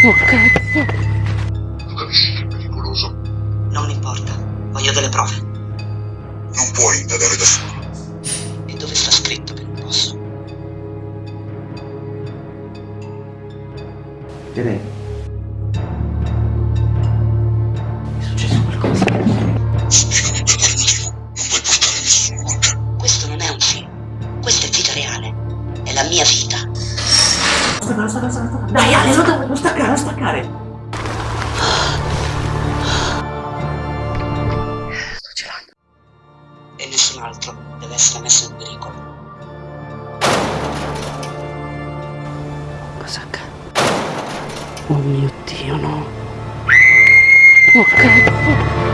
Oh cazzo! Tu capisci che è pericoloso? Non importa, voglio delle prove. Non puoi indagare da solo. E dove sta scritto che non posso? Direi. È successo qualcosa. Spiegami per quale motivo non vuoi portare nessuno con te. Questo non è un film. Questa è vita reale. È la mia vita. Stacca, stacca, stacca. Dai, Ale, non, non staccare, non staccare. Sto girando. E nessun altro deve essere messo in pericolo. Cosa accade? Oh mio Dio, no! Oh cazzo!